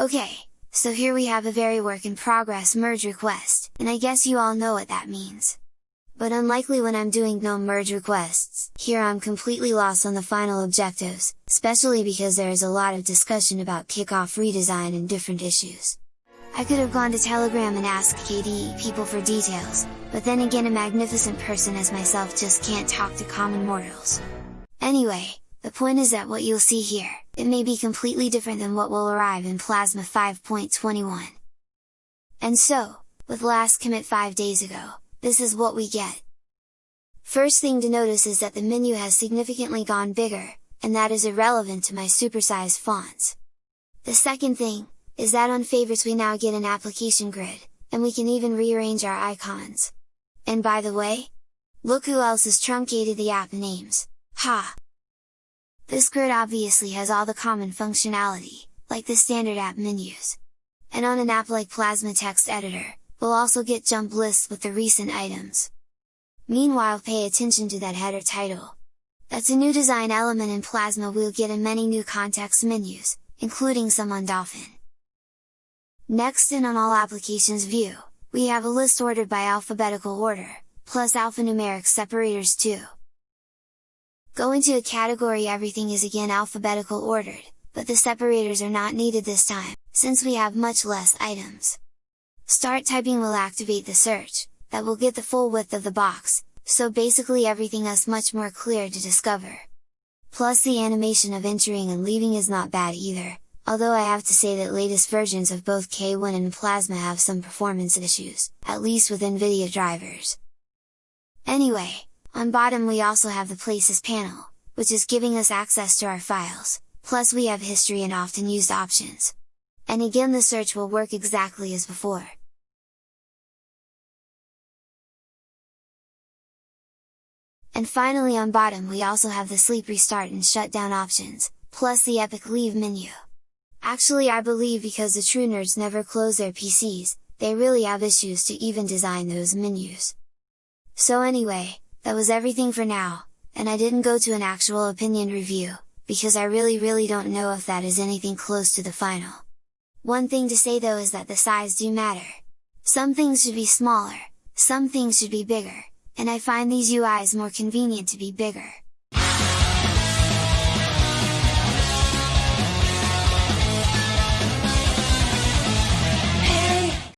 Okay, so here we have a very work in progress merge request, and I guess you all know what that means. But unlikely when I'm doing GNOME merge requests, here I'm completely lost on the final objectives, especially because there is a lot of discussion about kickoff redesign and different issues. I could have gone to Telegram and asked KDE people for details, but then again a magnificent person as myself just can't talk to common mortals. Anyway, the point is that what you'll see here, it may be completely different than what will arrive in Plasma 5.21. And so, with last commit 5 days ago, this is what we get. First thing to notice is that the menu has significantly gone bigger, and that is irrelevant to my supersized fonts. The second thing, is that on favorites we now get an application grid, and we can even rearrange our icons. And by the way, look who else has truncated the app names, ha! This grid obviously has all the common functionality, like the standard app menus. And on an app like Plasma Text Editor, we'll also get jump lists with the recent items. Meanwhile pay attention to that header title. That's a new design element in Plasma we'll get in many new context menus, including some on Dolphin. Next in on all applications view, we have a list ordered by alphabetical order, plus alphanumeric separators too. Go into a category everything is again alphabetical ordered, but the separators are not needed this time, since we have much less items. Start typing will activate the search, that will get the full width of the box, so basically everything is much more clear to discover. Plus the animation of entering and leaving is not bad either, although I have to say that latest versions of both KWin and Plasma have some performance issues, at least with NVIDIA drivers. Anyway, on bottom we also have the Places panel, which is giving us access to our files, plus we have history and often used options. And again the search will work exactly as before. And finally on bottom we also have the sleep restart and shutdown options, plus the epic leave menu. Actually I believe because the true nerds never close their PCs, they really have issues to even design those menus. So anyway, that was everything for now, and I didn't go to an actual opinion review, because I really really don't know if that is anything close to the final. One thing to say though is that the size do matter. Some things should be smaller, some things should be bigger, and I find these UIs more convenient to be bigger.